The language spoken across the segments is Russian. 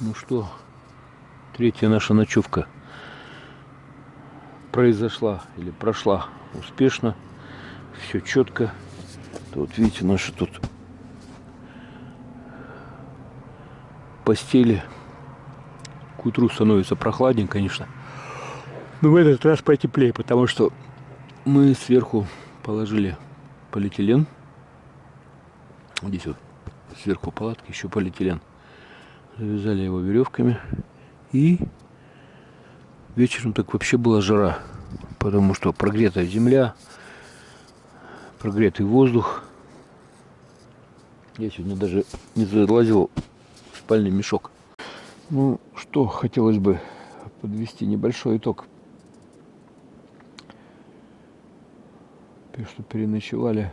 Ну что, третья наша ночевка произошла или прошла успешно. Все четко. Вот видите, наши тут постели. К утру становится прохладнее, конечно. Но в этот раз потеплее, потому что мы сверху положили полиэтилен. Здесь вот сверху палатки еще полиэтилен. Завязали его веревками. И вечером так вообще была жара. Потому что прогретая земля, прогретый воздух. Я сегодня даже не залазил в спальный мешок. Ну, что хотелось бы подвести небольшой итог. Что переночевали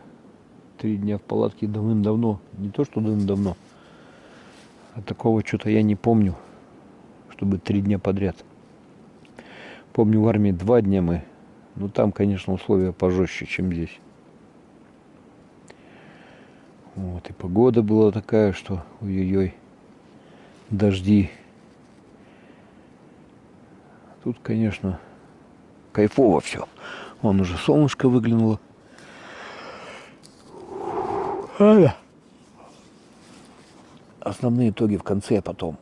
три дня в палатке давным-давно. Не то, что давным-давно. А такого что-то я не помню, чтобы три дня подряд. Помню, в армии два дня мы. Ну, там, конечно, условия пожестче, чем здесь. Вот, и погода была такая, что ой-ой-ой, дожди. Тут, конечно, кайфово все. Вон уже солнышко выглянуло. А, основные итоги в конце, а потом.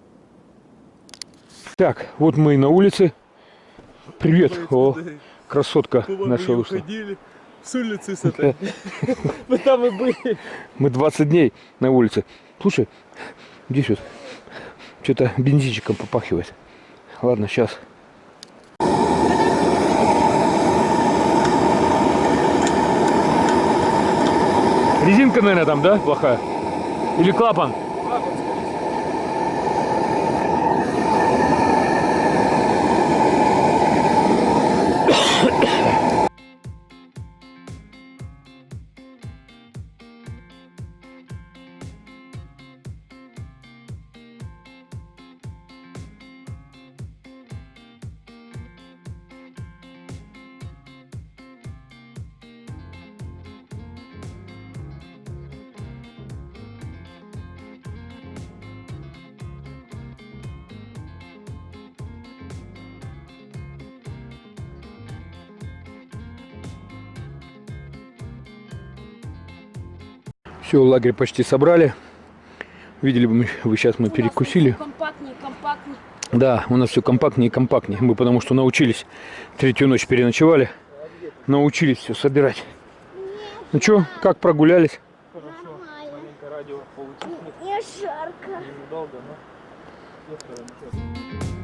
Так, вот мы и на улице. Привет, о, красотка наша вышла. С улицы с этой. Мы там и были. Мы 20 дней на улице. Слушай, здесь вот что-то бензинчиком попахивает. Ладно, сейчас. Резинка, наверное, там, да, плохая? Или клапан? Все, лагерь почти собрали. Видели бы мы, вы сейчас мы перекусили. Компактнее, компактнее. Да, у нас все компактнее и компактнее. Мы потому что научились, третью ночь переночевали, научились все собирать. Ну что, как прогулялись? Хорошо. Маленькое радио Не жарко. Недолго, но...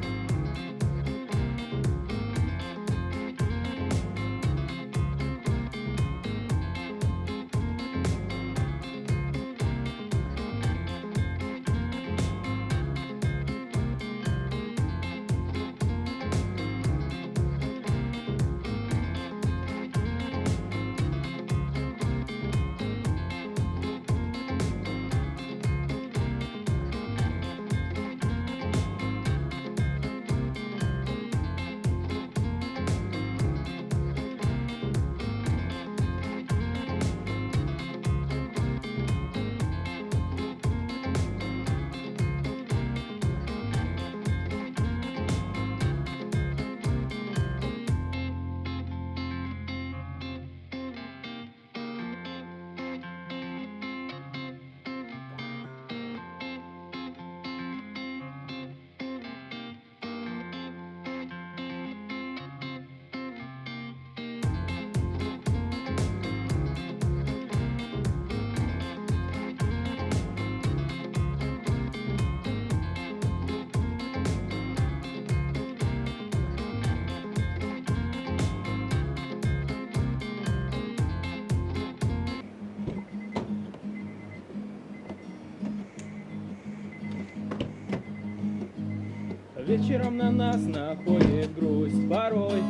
Вечером на нас находит грусть порой,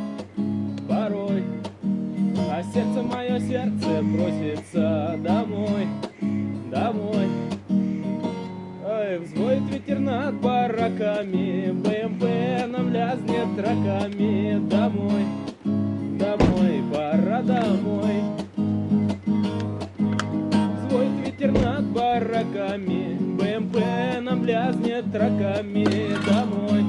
порой. А сердце мое, сердце просится домой, домой. Ой, взвоет ветер над бараками БМП нам лязнет раками. Домой, домой, пора домой. Взвоет ветер над бараками БМП нам лязнет раками Домой,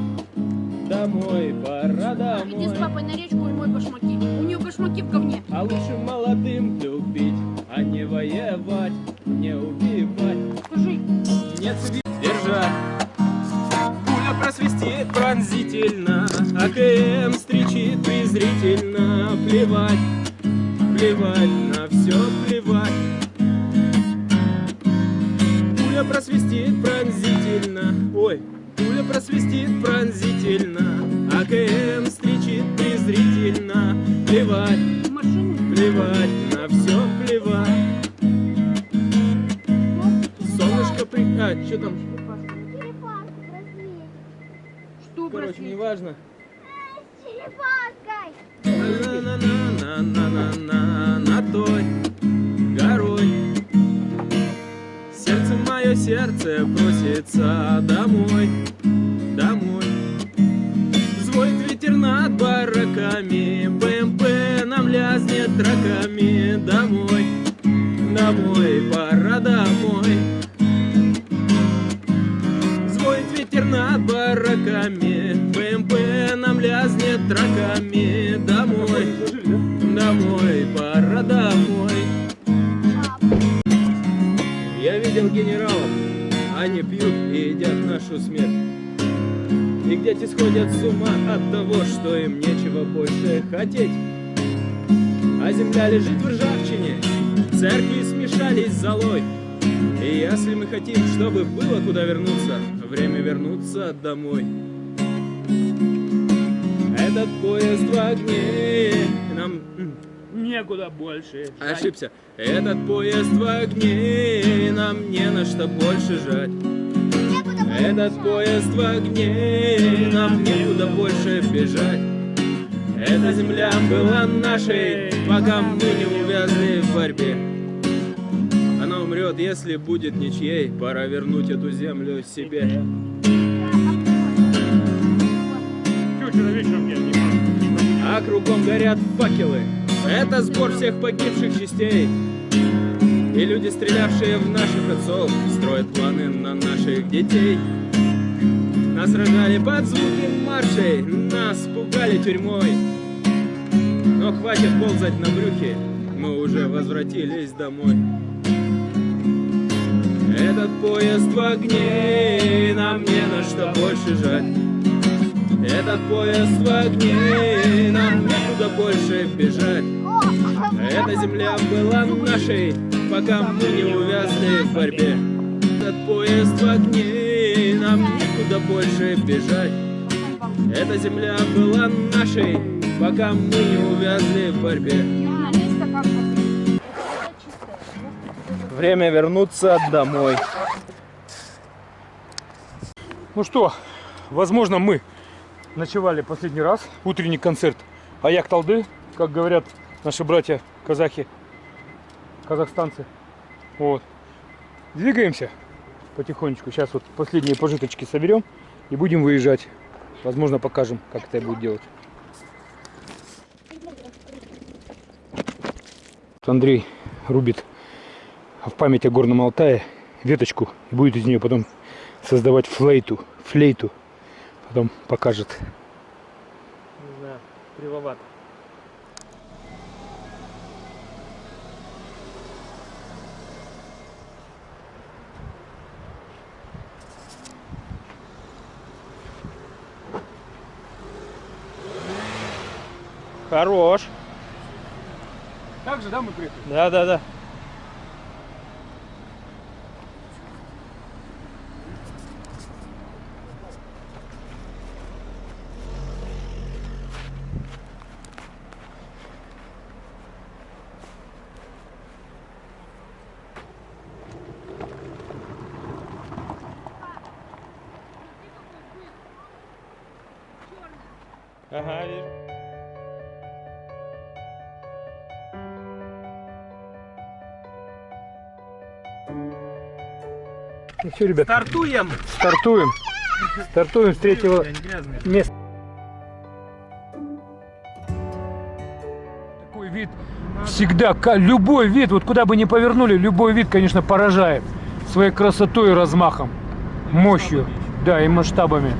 домой, пора Иди с домой папой на речку и мой башмаки. У нее башмаки в говне. А лучше молодым любить, а не воевать, не убивать. Скажи, Нет держать Пуля просвистит пронзительно АКМ стричит презрительно. Плевать, плевать, на все плевать просвистит пронзительно Ой, пуля просвистит пронзительно АКМ стричит презрительно Плевать, плевать, на все плевать Солнышко при... А, что там? Что, Короче, неважно. С черепашкой. На-на-на-на-на-на на той горой мое, сердце просится домой, домой. Взводит ветер над бараками БМП нам лязнет драками Домой, домой, пора домой. Взводит ветер над бараками БМП нам лязнет драками Домой, домой, пора домой Я видел генералов, они пьют и едят нашу смерть. И где-то сходят с ума от того, что им нечего больше хотеть. А земля лежит в ржавчине, церкви смешались с золой. И если мы хотим, чтобы было куда вернуться, время вернуться домой. Этот поезд в огне, нам некуда больше. жать. Ошибся. Этот поезд в огне, нам не на что больше жать. Этот поезд в огне, нам некуда больше бежать. Эта земля была нашей, пока мы не увязли в борьбе. Она умрет, если будет ничьей, пора вернуть эту землю себе. А кругом горят факелы, это сбор всех погибших частей. И люди, стрелявшие в наших отцов, строят планы на наших детей. Нас рожали под звуки маршей, нас пугали тюрьмой. Но хватит ползать на брюхе, мы уже возвратились домой. Этот поезд в огне, нам не на что больше жать. Этот поезд в огне, нам некуда больше бежать. Эта земля была нашей, пока мы не увязли в борьбе. Этот поезд в огне, нам некуда больше бежать. Эта земля была нашей, пока мы не увязли в борьбе. Время вернуться домой. Ну что, возможно, мы ночевали последний раз. Утренний концерт Аяк Талды, как говорят наши братья казахи, казахстанцы. Вот. Двигаемся потихонечку. Сейчас вот последние пожиточки соберем и будем выезжать. Возможно, покажем, как это будет делать. Андрей рубит в память о Горном Алтае веточку и будет из нее потом создавать флейту, флейту. Потом покажет. Не знаю, кривовато. Хорош. Так же, да, мы приехали? Да, да, да. Все, ребят, Стартуем! стартуем. Стартуем с третьего места. Такой вид всегда, любой вид, вот куда бы ни повернули, любой вид, конечно, поражает. своей красотой и размахом, мощью, да, и масштабами.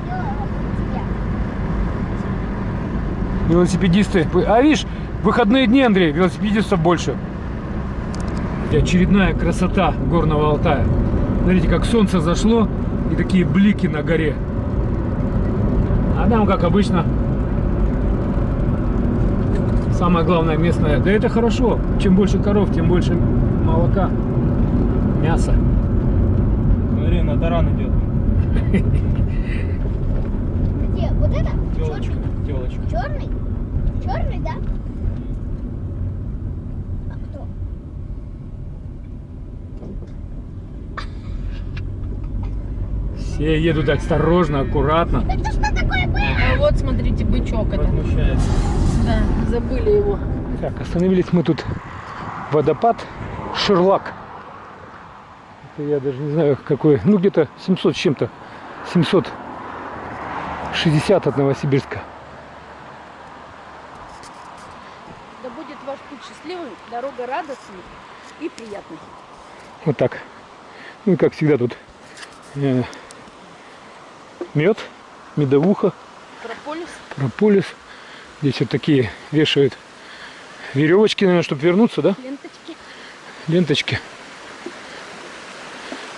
Велосипедисты. А видишь, выходные дни, Андрей, велосипедистов больше. И очередная красота горного Алтая. Смотрите, как солнце зашло и такие блики на горе. А там, как обычно, самое главное местное. Да это хорошо. Чем больше коров, тем больше молока, мяса. Смотри, на таран идет. Где? Вот это? Телочка. Телочка. Черный? Черный, да? Все едут осторожно, аккуратно. Это что такое было? А вот смотрите, бычок это. Да, забыли его. Так, остановились мы тут. Водопад Шерлак. Это я даже не знаю какой. Ну где-то 700 с чем-то. 760 от Новосибирска. Да будет ваш путь счастливым, дорога радостной и приятной. Вот так. Ну и как всегда тут мед, медовуха, Прополис. прополис. Здесь вот такие вешают веревочки, наверное, чтобы вернуться, да? Ленточки. Ленточки.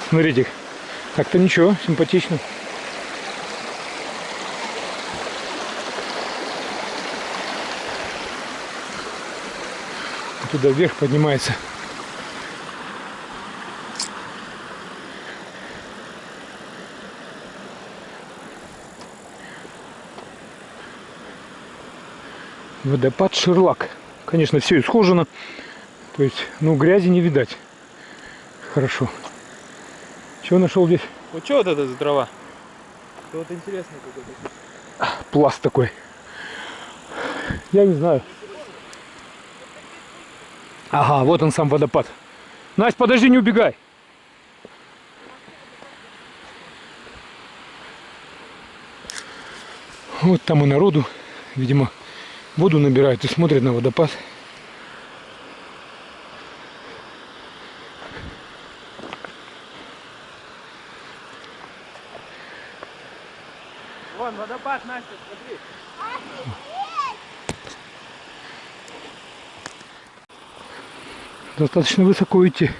Смотрите, как-то ничего, симпатично. Туда вверх поднимается. Водопад Шерлак. Конечно, все исхожено. То есть, ну, грязи не видать. Хорошо. Чего нашел здесь? Вот что вот это за трава? Это вот интересно какой-то. Пласт такой. Я не знаю. Ага, вот он сам водопад. Настя, подожди, не убегай. Вот там и народу, видимо, воду набирают и смотрят на водопад. Вон, водопад, Настя, смотри. Достаточно высоко идти.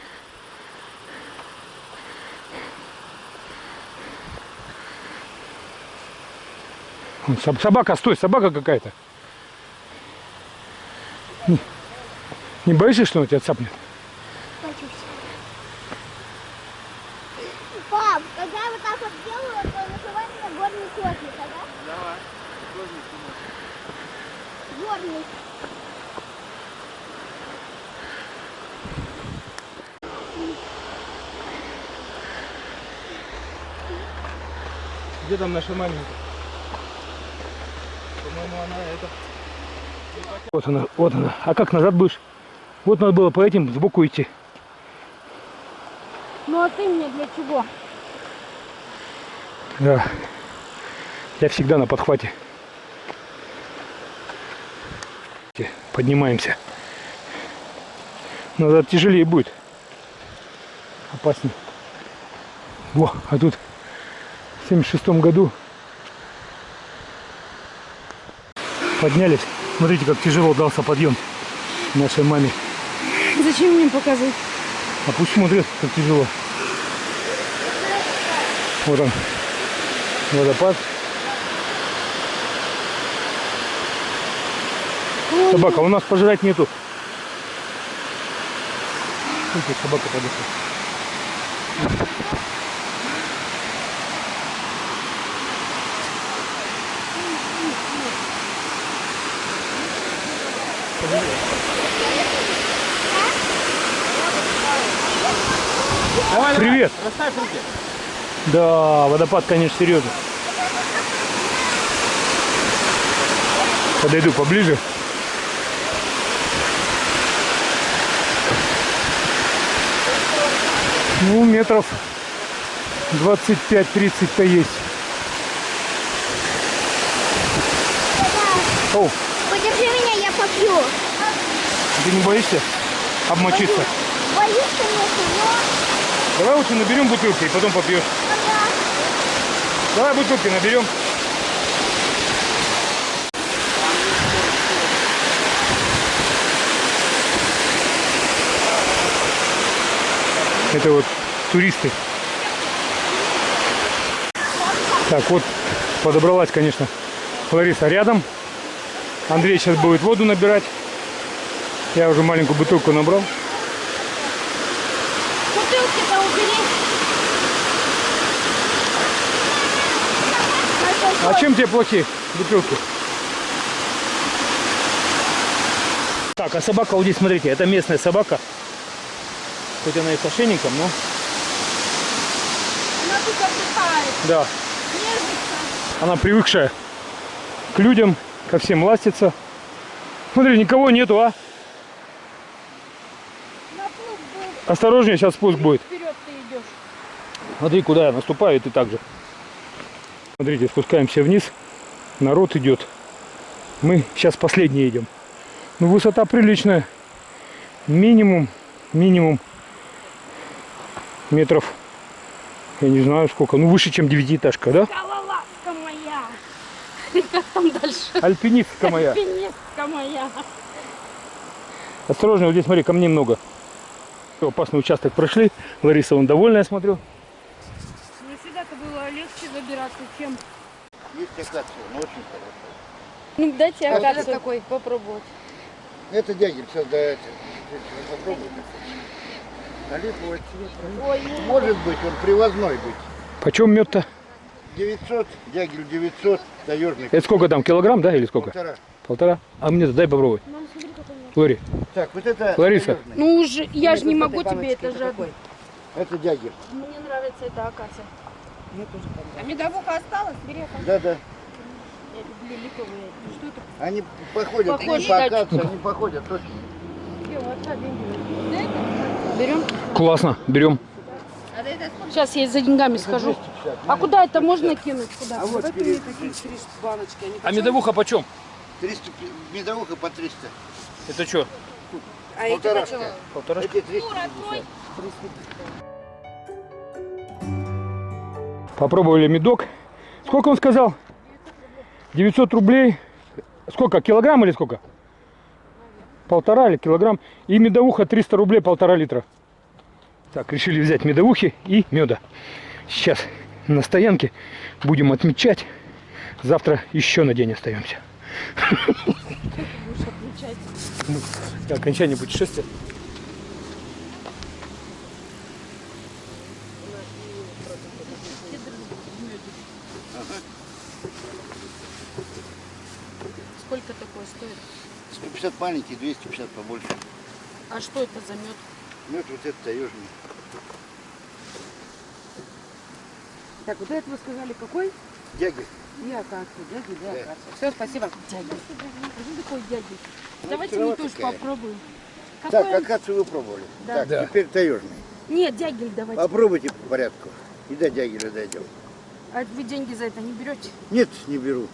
Собака, стой, собака какая-то. Не, не боишься, что она тебя цапнет? Боюсь. Пап, когда я вот так вот делаю, то называй меня горный котик, да? Давай. Горный. Где там наша маленькая? По-моему, она это... Вот она, вот она. А как назад будешь? Вот надо было по этим сбоку идти. Ну а ты мне для чего? Да. Я всегда на подхвате. Поднимаемся. Назад тяжелее будет. Опаснее. Во, а тут в 76 году поднялись. Смотрите, как тяжело дался подъем нашей маме. Зачем мне показывать? А пусть смотрят, как тяжело. Вот он, водопад. Собака, у нас пожрать нету. Смотрите, собака подошла. Давай, Привет. давай, расставь руки. Да, водопад, конечно, серьезно. Подойду поближе. Ну, метров 25-30-то есть. О, Подержи меня, я попью. ты не боишься обмочиться? Боюсь, Давай лучше наберем бутылки и потом попьешь. Давай бутылки наберем. Это вот туристы. Так, вот подобралась, конечно, Лариса рядом. Андрей сейчас будет воду набирать. Я уже маленькую бутылку набрал. А чем тебе плохие бутылки? Так, а собака вот здесь, смотрите, это местная собака. Хоть она и с ошейником, но Она тут отдыхает. да, Нежится. она привыкшая к людям, ко всем ластится. Смотри, никого нету, а? Осторожнее, сейчас спуск будет. Вперед ты идешь. Смотри, куда я наступаю, и ты так же. Смотрите, спускаемся вниз. Народ идет. Мы сейчас последние идем. Ну, высота приличная. Минимум, минимум метров, я не знаю сколько, ну выше, чем девятиэтажка, да? Скалолазка моя. Как там дальше? Альпинистка моя. Альпинистка моя. Осторожно, вот здесь, смотри, камней много. Опасный участок прошли. Лариса, он довольная, я смотрю. Легче забираться, чем... Есть акация, но очень хорошая. Ну, дайте А вот это акацию такой попробовать. Это дягель создает. Попробуйте. А липовый цвет. Ой, Может быть, он привозной быть. Почем мед-то? 900, дягель 900, таежный Это сколько там, килограмм, да, или сколько? полтора. Полтора? А мне-то дай попробовать. Лори, Так, вот это Лариса. таежный. Ну уже, я же не могу тебе это жадно. Это дягель. Мне нравится эта акация. А медовуха осталась? Бери. Да, да. Я люблю липовые. Ну, Что это? Они походят, Похоже, по да. акации, они походят точно. Берем? классно, берем. Сейчас я за деньгами схожу. А куда это можно кинуть? Куда? А вот перед- А медовуха почем? 300, медовуха по 300. Это что? Полторашка. Полтора. Эти 300. Попробовали медок. Сколько он сказал? 900 рублей. Сколько? Килограмм или сколько? Полтора или килограмм. И медовуха 300 рублей, полтора литра. Так, решили взять медовухи и меда. Сейчас на стоянке будем отмечать. Завтра еще на день остаемся. Ну, Окончание путешествия. Сколько такое стоит? 150 маленький, 250 побольше. А что это за мед? Мед вот этот таежный. Так, вот это вы сказали какой? Дягель. И акацию, дядя, да, Да. акацию. Все, спасибо. Дядя. Что такое дядя? Ну, Давайте мы тоже такая. попробуем. Так, Какой он? акацию вы пробовали. Да. Так, Да. теперь таежный. Нет, дягель давайте. Попробуйте по порядку. И до дягеля дойдем. А вы деньги за это не берете? Нет, не беру.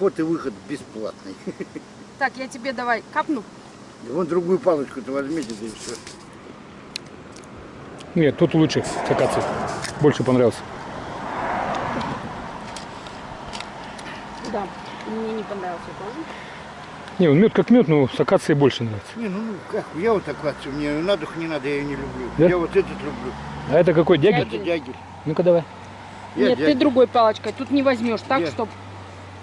Вход и выход бесплатный. Так, я тебе давай капну. Вон другую палочку-то возьмите, да и все. Нет, тут лучше с акацией. Больше понравился. Да, мне не понравился тоже. Не, он мед как мед, но с акацией больше нравится. Не, ну как, я вот акацию, мне на дух не надо, я ее не люблю. Да? Я вот этот люблю. А это какой дягель? Это дягель. Ну-ка давай. Я Нет, ты дягель. другой палочкой. Тут не возьмешь, так, Нет.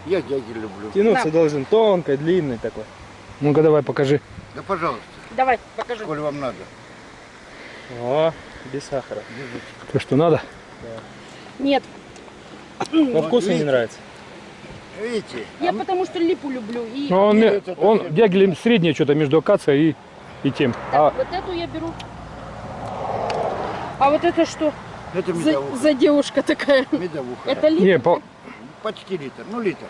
Я дягель люблю. Тянуться Да. должен тонко, длинный такой. Ну-ка давай покажи. Да пожалуйста, Давай, покажи. коль вам надо. О, без сахара. То, что надо. Нет, По вкусу не нравится. Видите? я потому что липу люблю. И Но он, это он совсем- дягелем среднее что-то между акацией и, и тем. А вот эту я беру. А вот это что Это за, медовуха. за девушка такая? Медовуха. Это липа? не, по- Почти литр, ну литр.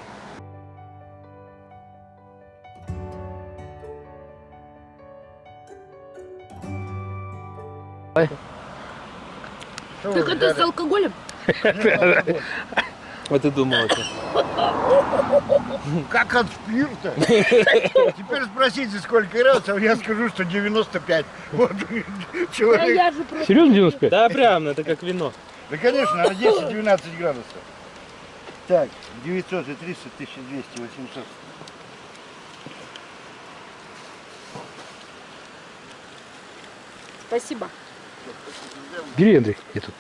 Что Так это с алкоголем? А ты думал это? Как от спирта. Теперь спросите, сколько градусов, я скажу, что 95. Вот А человек. Серьезно 95? Да, прям, это как вино. Да, конечно, а 10-12 градусов. Так, 900 и 300, 1200, 800. Спасибо. Бери, Андрей, я тут.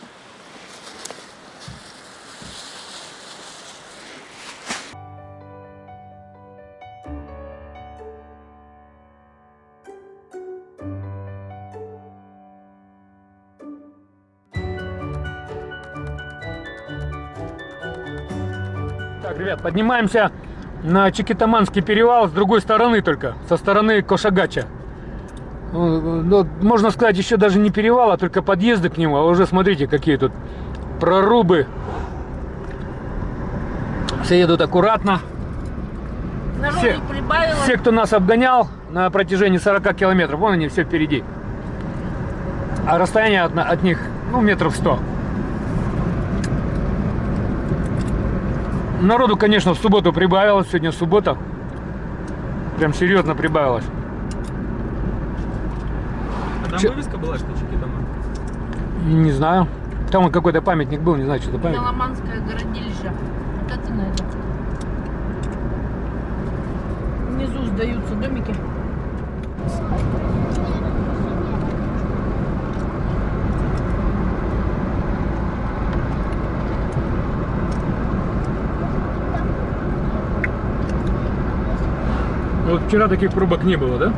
Ребят, поднимаемся на Чикитаманский перевал с другой стороны только, со стороны Кошагача. Ну, можно сказать, еще даже не перевал, а только подъезды к нему. А уже смотрите, какие тут прорубы. Все едут аккуратно. Народу Все-. Все, кто нас обгонял на протяжении 40 километров, вон они все впереди. А расстояние от, от них, ну, метров 100. Народу, конечно, в субботу прибавилось. Сегодня суббота. Прям серьезно прибавилось. А там Чё? вывеска была, что Чикитаман? Не знаю. Там вот какой-то памятник был, не знаю, что это памятник. Меломанское городилище. Вот это на это. Внизу сдаются домики. Вчера таких пробок не было, да?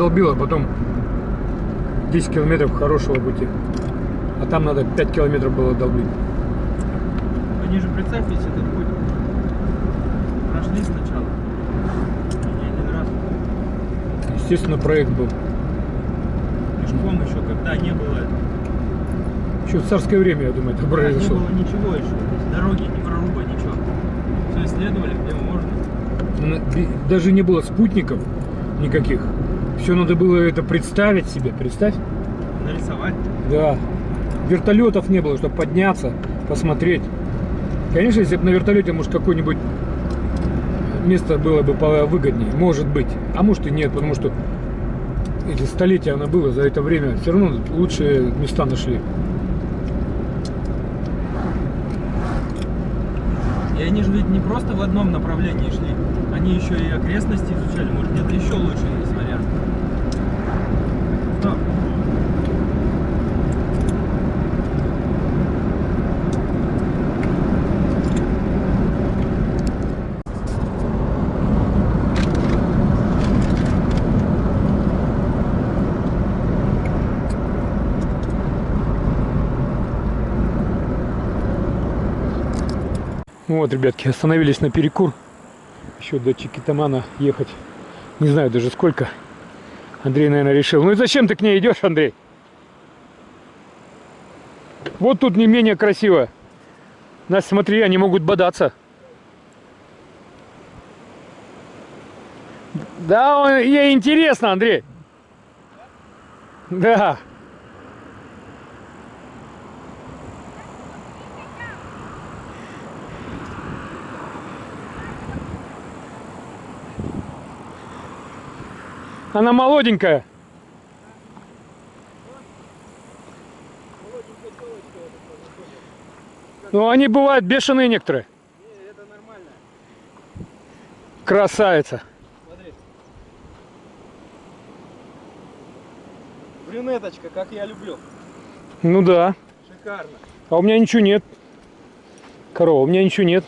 Продолбил, а потом 10 километров хорошего пути. А там надо 5 километров было долбить. Они же, представь, весь этот путь прошли сначала. Не один раз. Естественно, проект был. Пешком еще, когда не было, Еще в царское время, я думаю, это не произошло. было ничего еще. Дороги, ни проруба, ничего. Все исследовали, где можно. Даже не было спутников никаких. Все надо было это представить себе, представь. Нарисовать. Да. Вертолетов не было, чтобы подняться, посмотреть. Конечно, если бы на вертолете, может, какое-нибудь место было бы выгоднее. Может быть. А может и нет, потому что эти столетия оно было, за это время все равно лучшие места нашли. И они же ведь не просто в одном направлении шли. Они еще и окрестности изучали. Может, где-то еще лучше есть вариант. Но Вот, ребятки, остановились на перекур. Еще до Чикитамана ехать. Не знаю даже сколько. Андрей, наверное, решил. Ну и зачем ты к ней идешь, Андрей? Вот тут не менее красиво. Нас, смотри, они могут бодаться. Да, ей интересно, Андрей. Да. Она молоденькая. Ну, они бывают бешеные некоторые. это нормально. Красавица. Смотри. Брюнеточка, как я люблю. Ну да. Шикарно. А у меня ничего нет. Корова, у меня ничего нет.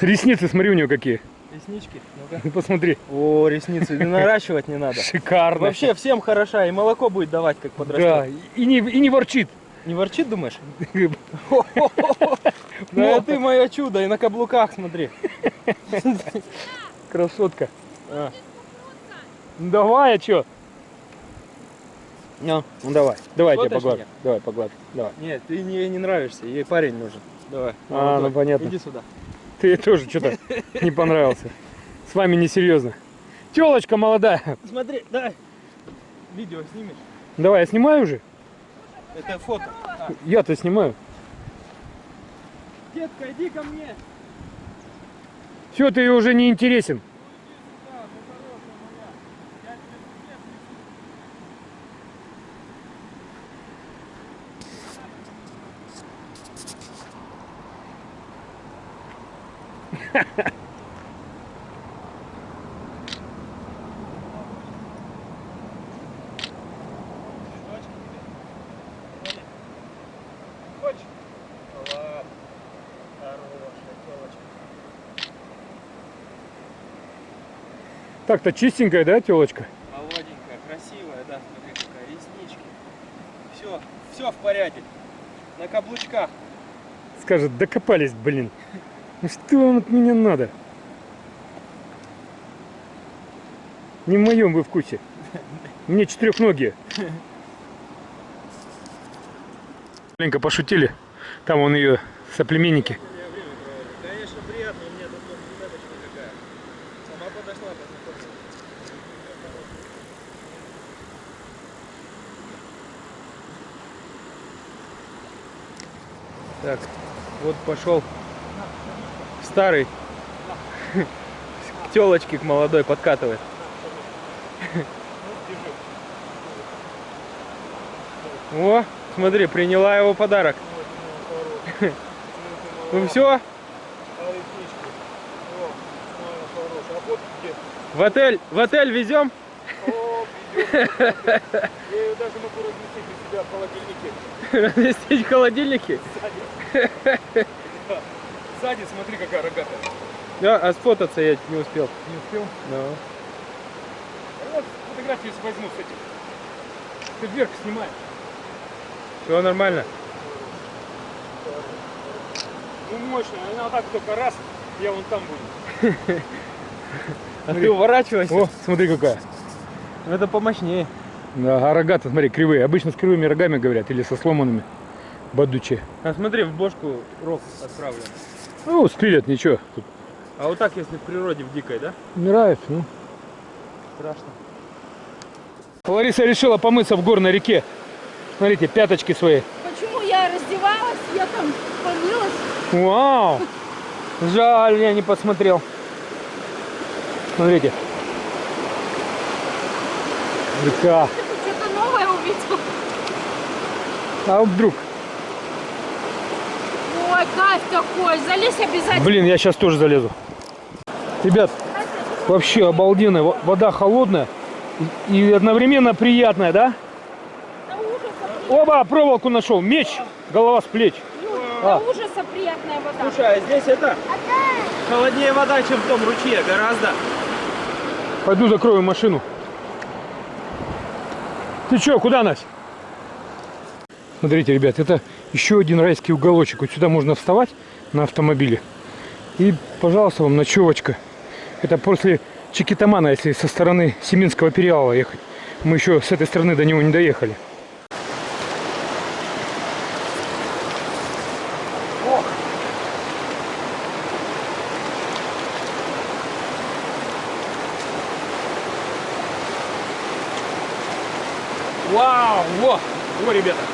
Ресницы, смотри, у нее какие. Реснички? Ну, Посмотри. О, ресницы, не наращивать не надо. Шикарно. Вообще всем хороша, и молоко будет давать, как подрастет. Да, и не, и не ворчит. Не ворчит, думаешь? Да ты мое чудо, и на каблуках смотри. Красотка. А. Ну давай, а чё? Ну, Ну давай, давай тебя погладь. Давай, погладь. Давай. Нет, ты не- ей не нравишься, ей парень нужен. Давай. А, ну понятно. Иди сюда. Ты тоже что-то не понравился. С вами несерьезно. Телочка молодая. Смотри, дай. Видео снимешь? Давай, я снимаю уже? Это фото. А, Я-то снимаю. детка, иди ко мне. Все, ты уже не интересен. Хочешь? Ладно. Хорошая телочка. Так-то чистенькая, да, телочка? Молоденькая, красивая, да, смотри какая, реснички. Все, все в порядке. На каблучках. Скажет, докопались, блин. Ну что вам от меня надо? Не в моем вы вкусе. Мне четырехногие. Маленько пошутили. Там он ее соплеменники. Конечно, приятно, у меня тут цепочка какая. Сама подошла, познакомься. Так, вот пошел старый к телочке к молодой подкатывает. О, смотри, приняла его подарок. Ну все, в отель, в отель везем? Разместить в холодильнике? Сзади смотри, какая рогатая. Да, а сфотаться я не успел. Не успел? Да. Вот фотографию возьму с этим. Ты вверх снимай. Все нормально. Ну мощно, она вот так только раз, я вон там буду. А ты уворачивайся. О, смотри какая. Это помощнее. Да, а рогата, смотри, кривые. Обычно с кривыми рогами говорят, или со сломанными. Бадучие. А смотри, в бошку рог отправлен. Ну, спилят, ничего. Тут А вот так, если в природе, в дикой, да? умирают, ну. Страшно. Лариса решила помыться в горной реке. Смотрите, пяточки свои. Почему я раздевалась, я там помылась? Вау! Жаль, я не посмотрел. Смотрите. Река. Что-то новое увидел. А вдруг? Кайф такой. Залезь обязательно. Блин, я сейчас тоже залезу. Ребят, вообще обалденная. Во- Вода холодная и одновременно приятная, да? Оба, проволоку нашел. Меч, голова с плеч. до ужаса приятная вода. Слушай, а здесь это холоднее вода, чем в том ручье, гораздо. Пойду закрою машину. Ты чё, куда, Настя? Смотрите, ребят, это еще один райский уголочек. Вот сюда можно вставать на автомобиле. И, пожалуйста, вам ночевочка. Это после Чикитамана, если со стороны Семинского перевала ехать. Мы еще с этой стороны до него не доехали. Вау! Во! Во, ребята!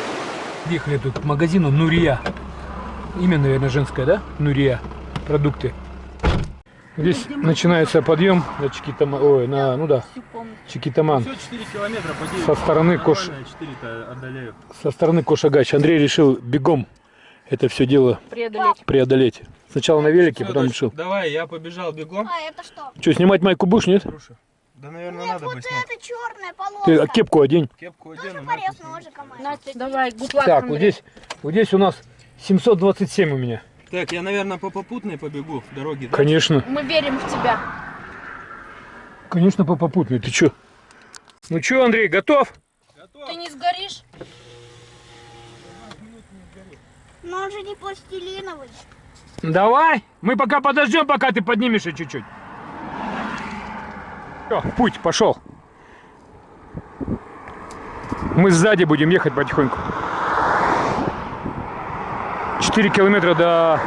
Ехали тут к магазину Нурия. Имя, наверное, женское, да? Нурия. Продукты. Здесь начинается подъем на Чикитама... Ой, на... Ну да, Чикитаман. Все 4 километра по 9. Со стороны Кош... 4-то отдаляю. Со стороны Кошагач. Андрей решил бегом это все дело Преодолеть. преодолеть. Сначала на велике, потом Всё, решил. дочь, Давай, я побежал бегом. А это что? Что, снимать майку будешь, нет? Слушай, да, наверное, Нет, надо вот бы снять. это черная полоска. Ты а кепку одень. Кепку Тоже одену, порез ножиком. Настя, давай, гудлак, Так, вот здесь, вот здесь у нас 727 у меня. Так, я, наверное, по попутной побегу дороги. да? Конечно. Мы верим в тебя. Конечно, по попутной. Ты чё? Ну чё, Андрей, готов? Ты не сгоришь? Но он же не пластилиновый. Давай. Мы пока подождем, пока ты поднимешься чуть-чуть. Всё, путь пошел. Мы сзади будем ехать потихоньку. 4 километра до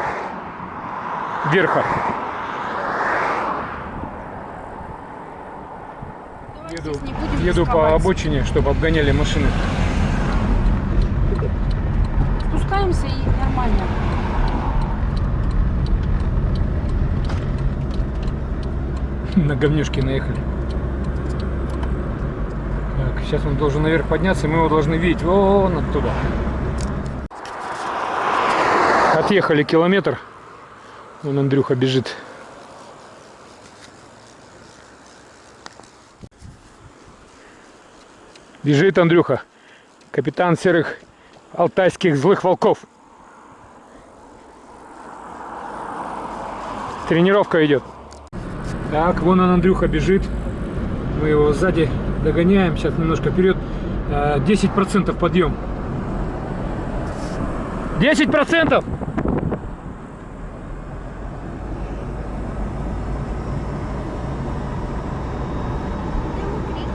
верха. Еду, еду по обочине, чтобы обгоняли машины. Спускаемся и нормально. На говнюшке наехали. Так, сейчас он должен наверх подняться, и мы его должны видеть вон оттуда. Отъехали километр. Вон Андрюха бежит. Бежит Андрюха. Капитан серых алтайских злых волков. Тренировка идет. Так, вон он, Андрюха, бежит. Мы его сзади догоняем. Сейчас немножко вперед. Э, 10% подъем. 10%!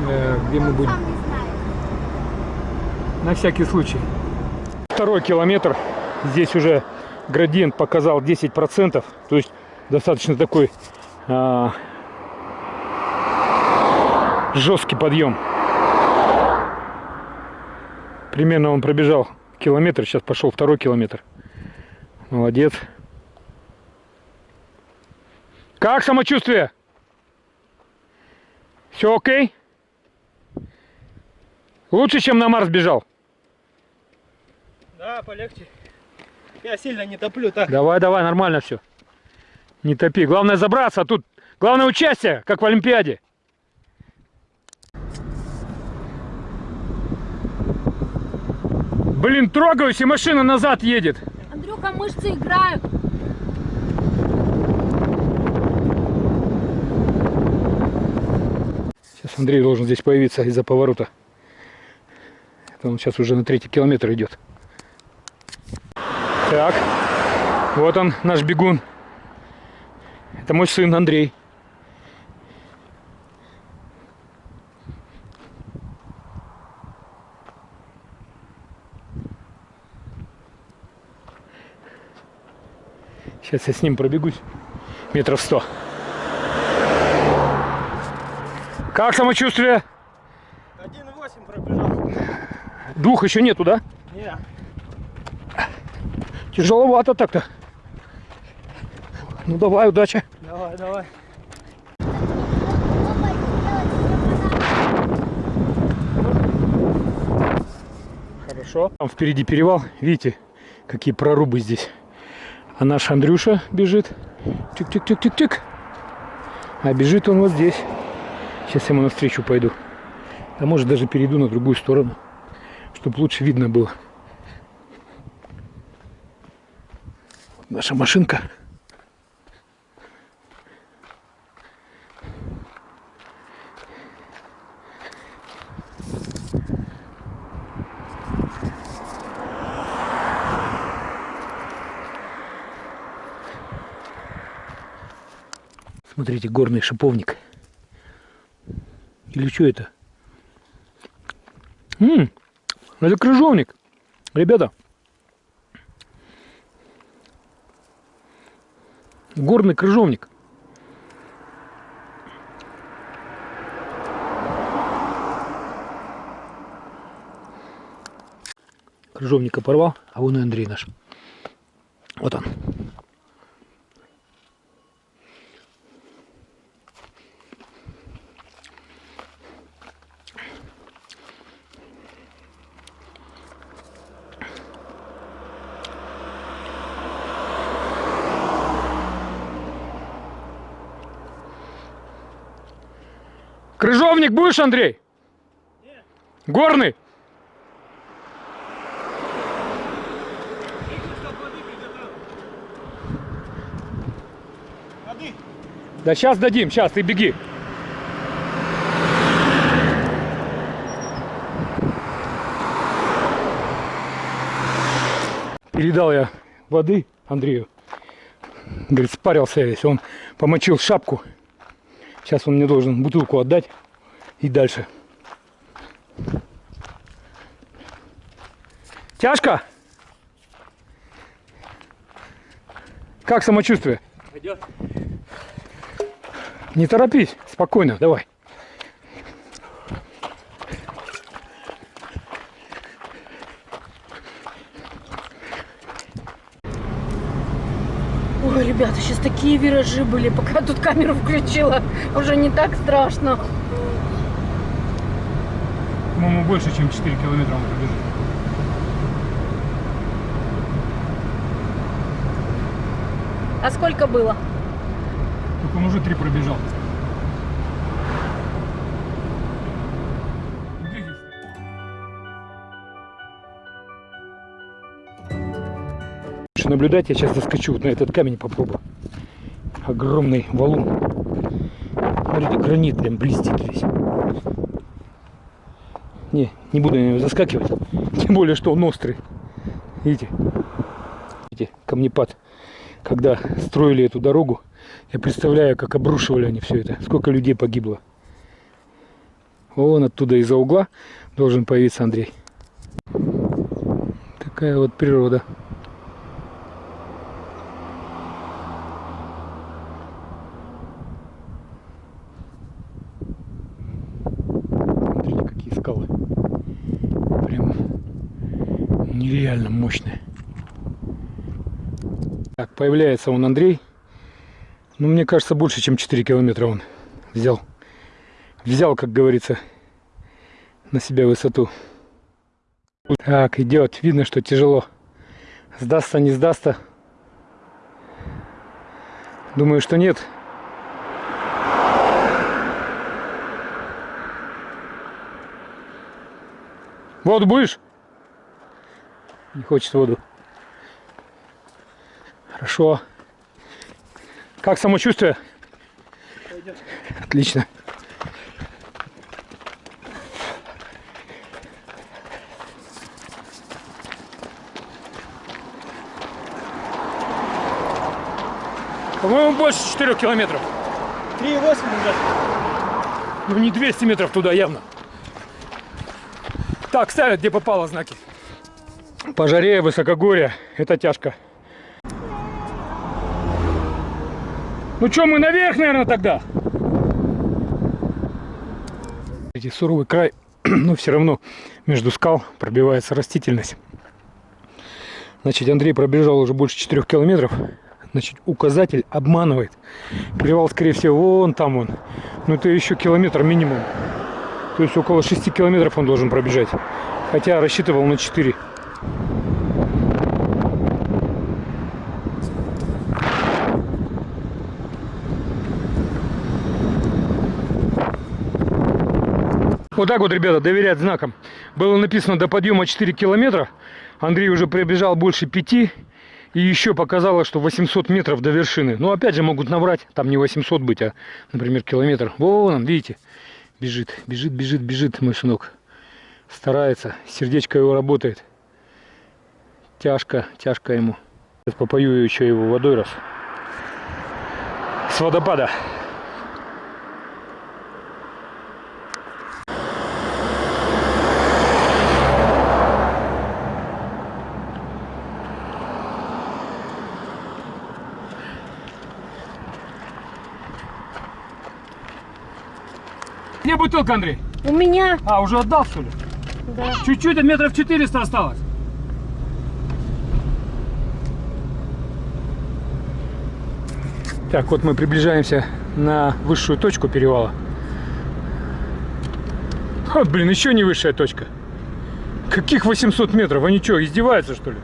Э, где мы будем? Не знает. На всякий случай. Второй километр. Здесь уже градиент показал 10%. То есть достаточно такой а, жесткий подъем. Примерно он пробежал километр. Сейчас пошел второй километр. Молодец. Как самочувствие? Все окей? Лучше, чем на Марс бежал? Да, полегче. Я сильно не топлю, так. Давай, давай, нормально все. Не топи. Главное забраться, а тут главное участие, как в Олимпиаде. Блин, трогаюсь, и машина назад едет. Андрюха, мышцы играют. Сейчас Андрей должен здесь появиться из-за поворота. Это он сейчас уже на третий километр идет. Так, вот он, наш бегун. Это мой сын Андрей. Сейчас я с ним пробегусь метров сто. Как самочувствие? 1,8 пробежал. Двух еще нету, да? Не, Тяжеловато так-то. Ну давай, удачи. давай, давай. Хорошо. Там впереди перевал. Видите, какие прорубы здесь. А наш Андрюша бежит. Тик-тик-тик-тик-тик. А бежит он вот здесь. Сейчас я ему навстречу пойду. А может даже перейду на другую сторону, чтобы лучше видно было. Наша машинка. Смотрите, горный шиповник. Или что это? М, это крыжовник. Ребята. Горный крыжовник. Крыжовника порвал, а вон и Андрей наш. Вот он. Крыжовник будешь, Андрей? Нет. Горный? Да сейчас дадим, сейчас, ты беги. Передал я воды Андрею. Говорит, спарился я весь. Он помочил шапку Сейчас он мне должен бутылку отдать и дальше. Тяжко? Как самочувствие? Пойдет. Не торопись, спокойно, давай. Ой, ребята, сейчас такие виражи были, пока тут камеру включила. Уже не так страшно. По-моему, больше, чем 4 километра он пробежит. А сколько было? Так он уже три пробежал. Наблюдать, я сейчас заскочу вот на этот камень попробую. Огромный валун. Смотрите, гранит прям блестит весь. Не, не буду на него заскакивать. Тем более, что он острый. Видите? Видите, камнепад. Когда строили эту дорогу, я представляю, как обрушивали они все это. Сколько людей погибло. Вон оттуда из-за угла должен появиться Андрей. Такая вот природа. Смотрите, какие скалы. Прям нереально мощные. Так, появляется он Андрей. Ну, мне кажется, больше, чем 4 километра он взял. Взял, как говорится, на себя высоту. Так, идет. Видно, что тяжело. Сдастся, не сдастся. Думаю, что нет. Воду будешь? Не хочет воду. Хорошо. Как самочувствие? Отлично. По-моему, больше 4 километров. 3,8 уже. Ну, не 200 метров туда явно. Так, ставят, где попало знаки. По жаре, высокогорье. Это тяжко. Ну что, мы наверх, наверное, тогда? Эти суровый край, но все равно между скал пробивается растительность. Значит, Андрей пробежал уже больше 4 километров. Значит, указатель обманывает. Перевал, скорее всего, вон там он. Ну, это еще километр минимум. То есть около 6 километров он должен пробежать. Хотя рассчитывал на 4. Вот так вот, ребята, доверять знакам. Было написано до подъема 4 километра. Андрей уже пробежал больше 5. И еще показало, что 800 метров до вершины. Но опять же могут набрать. Там не 800 быть, а, например, километр. Вон он, видите? Бежит, бежит, бежит, бежит мой сынок. Старается. Сердечко его работает. Тяжко, тяжко ему. Сейчас попою еще его водой раз. С водопада. Где бутылка, Андрей? У меня, А, уже отдал, что ли? да. Чуть-чуть, а метров 400 осталось. Так, вот мы приближаемся на высшую точку перевала. Вот, блин, еще не высшая точка. Каких 800 метров? Они что, издеваются, что ли?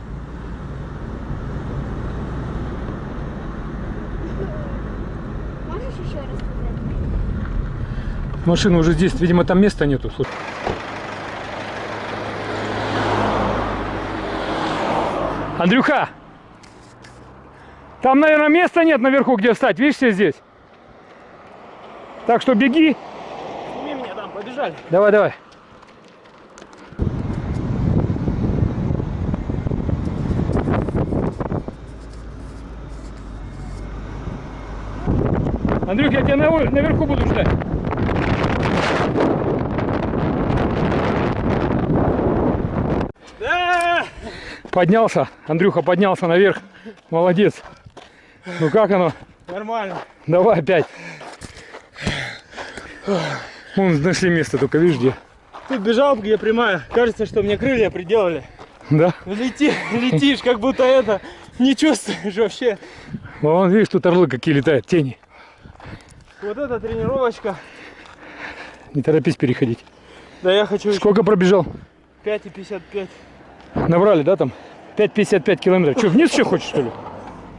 Можешь еще рассказать? Машина уже здесь, видимо, там места нету. Слушай. Андрюха! Там, наверное, места нет наверху, где встать. Видишь, все здесь? Так что беги. Сними меня там, побежали. Давай, давай. Андрюх, я тебя на- наверху буду ждать. Да! Поднялся, Андрюха поднялся наверх. Молодец. Ну как оно? Нормально. Давай опять. Вон нашли место, только видишь где. Тут бежал, где прямая. Кажется, что мне крылья приделали. Да? Лети, летишь, как будто это не чувствуешь вообще. Вон, видишь, тут орлы какие летают, тени. Вот эта тренировочка. Не торопись переходить. Да я хочу Сколько пробежал? 5,55. Набрали, да, там? 5,55 километров. Что, вниз еще хочешь, что ли?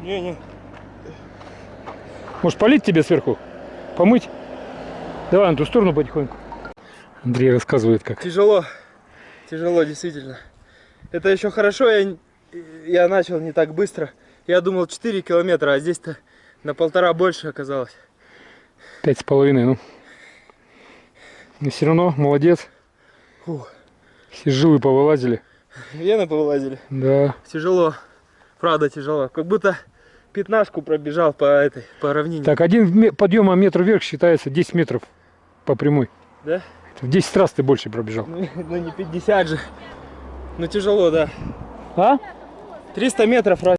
Не-не. Может, полить тебе сверху? Помыть? Давай на ту сторону потихоньку. Андрей рассказывает, как. Тяжело. Тяжело, действительно. Это еще хорошо, я, я начал не так быстро. Я думал 4 километра, а здесь-то на полтора больше оказалось. Пять с половиной, ну. Но все равно, молодец. Фух. Все жилы повылазили. Вены повылазили. Да. Тяжело. Правда тяжело. Как будто пятнашку пробежал по этой, по равнине. Так, один ме- подъем а метр вверх считается 10 метров по прямой. Да? В 10 раз ты больше пробежал. Ну, ну не 50 же. Ну тяжело, да. А? 300 метров раз.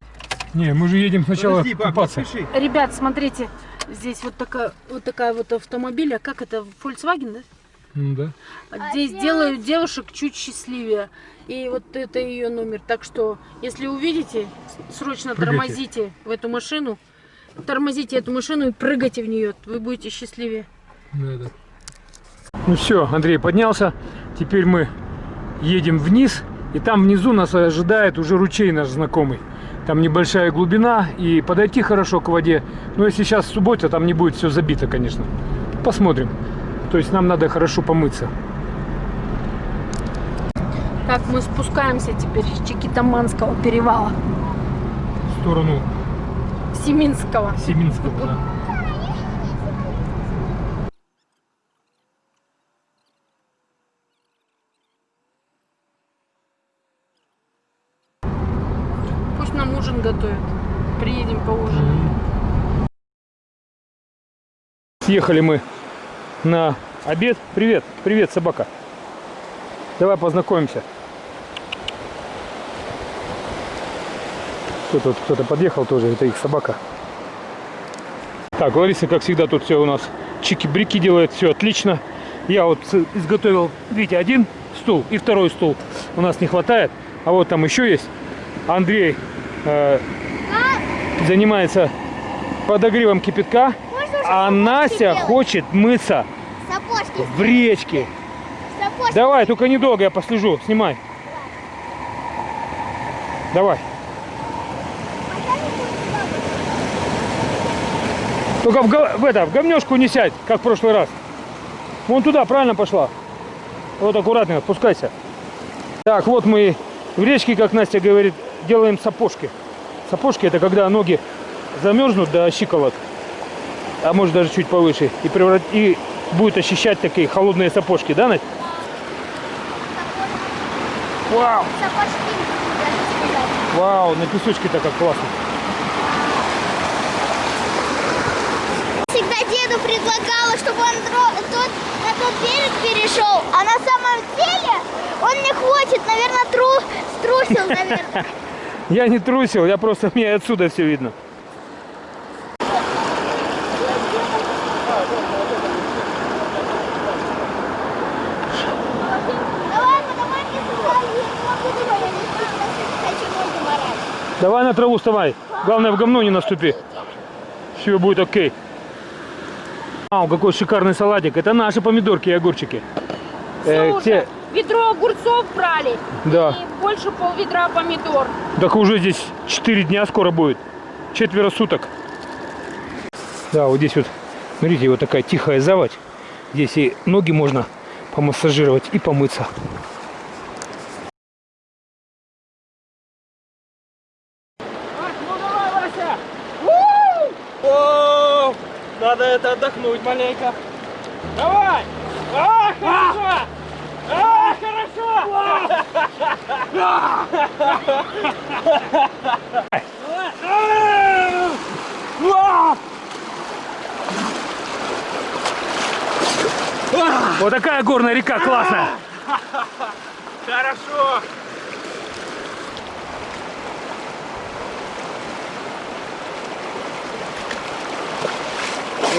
Не, мы же едем сначала Подожди, пап, купаться. спеши. Ребят, смотрите, здесь вот такая вот такая вот автомобиль, а как это, Volkswagen, да? Ну да. А Здесь делают девушек чуть счастливее. И вот это ее номер. Так что, если увидите, срочно Прыгайте. тормозите в эту машину. Тормозите эту машину и прыгайте в нее. Вы будете счастливее. Да, да. Ну все, Андрей поднялся. Теперь мы едем вниз. И там внизу нас ожидает уже ручей наш знакомый. Там небольшая глубина и подойти хорошо к воде. Но если сейчас суббота, там не будет все забито, конечно. Посмотрим. То есть нам надо хорошо помыться. Так, мы спускаемся теперь с Чикитаманского перевала. В сторону Семинского. Семинского. Да. Пусть нам ужин готовят. Приедем поужинаем. Съехали мы на обед. Привет, привет, собака. Давай познакомимся. Кто тут кто-то подъехал тоже, это их собака. Так, Лариса, как всегда, тут все у нас чики-брики делает, все отлично. Я вот изготовил, видите, один стул и второй стул. У нас не хватает, а вот там еще есть. Андрей э, занимается подогревом кипятка, а делать? хочет мыться Сапожки. в речке. Сапожки. Давай, только недолго, я послежу. Снимай. Давай. Только в, в это, в говнешку не сядь, как в прошлый раз. Вон туда, правильно пошла. Вот аккуратно, спускайся. Так, вот мы в речке, как Настя говорит, делаем сапожки. Сапожки это когда ноги замерзнут до щиколот, а может даже чуть повыше, и, преврат... и будет ощущать такие холодные сапожки, да, Надь? Вау! Сапожки. Вау, на песочке-то как классно. Всегда деду предлагала, чтобы он тот, на тот берег перешел, а на самом деле он не хочет, наверное, тру, струсил, наверное. Я не трусил, я просто, мне отсюда все видно. Давай, давай мне сюда, я не могу туда, я не хочу ноги морать. Давай на траву вставай. Главное, в говно не наступи. Все будет окей. Вау, какой шикарный салатик. Это наши помидорки и огурчики. Э, Слушай, те- ведро огурцов брали. Да. И больше пол ведра помидор. Так уже здесь 4 дня скоро будет. Четверо суток. Да, вот здесь вот, смотрите, вот такая тихая заводь. Здесь и ноги можно помассажировать и помыться. О, надо это отдохнуть маленько. Давай! А, хорошо! А, хорошо! Вот такая горная река классная. Хорошо.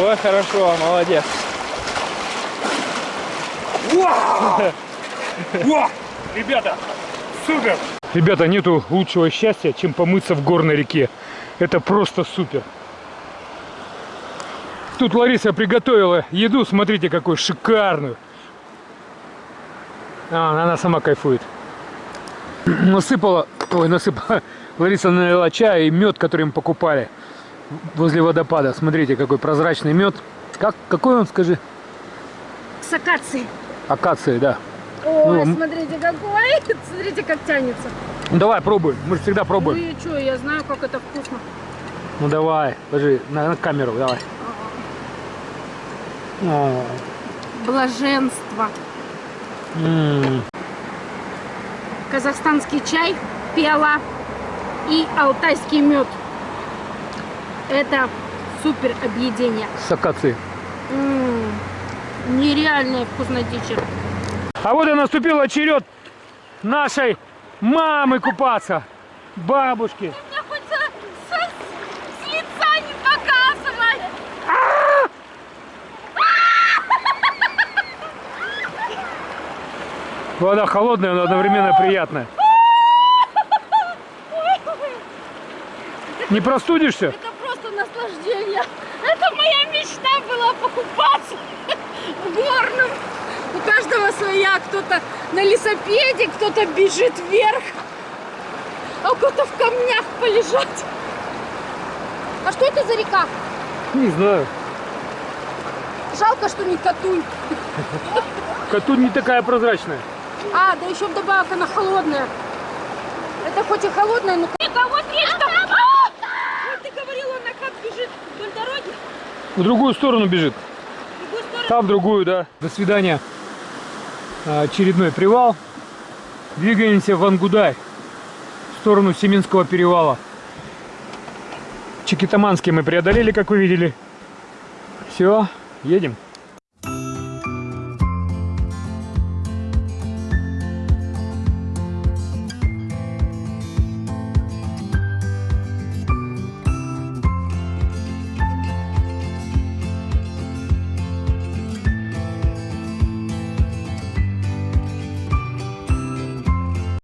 Ой, хорошо, молодец. Ребята, супер! Ребята, нету лучшего счастья, чем помыться в горной реке. Это просто супер. Тут Лариса приготовила еду, смотрите, какую шикарную. А, она сама кайфует. Насыпала, ой, насыпала, Лариса налила чай и мед, который мы покупали возле водопада. Смотрите, какой прозрачный мед. Как, какой он, скажи? С акацией. Акации, да. Ой, Ну, смотрите какой. Смотрите, как тянется. Ну давай, пробуй. Мы же всегда Ну пробуем. и что, я знаю, как это вкусно. Ну давай, подожди, на, на камеру, давай. О, Блаженство. м, Казахстанский чай, пела и алтайский мед. Это супер объедение. С акацией. М, Нереальная вкуснотища. А вот и наступил черед нашей мамы купаться. Бабушки. Показывай. Вода холодная, но одновременно приятная. Не простудишься? Это просто наслаждение. Это моя мечта была покупаться в горном. У каждого своя. Кто-то на лесопеде, кто-то бежит вверх, а кто-то в камнях полежать. А что это за река? Не знаю. Жалко, что не Катунь. Катунь не такая прозрачная. А, да еще вдобавок она холодная. Это хоть и холодная, но... Никого речка! Вот ты говорила, она как бежит вдоль дороги. В другую сторону бежит. В другую сторону. Там в другую, да. До свидания. А, Очередной привал. Двигаемся в Ангудай. В сторону Семинского перевала. Чикитаманский мы преодолели, как вы видели. Все, едем.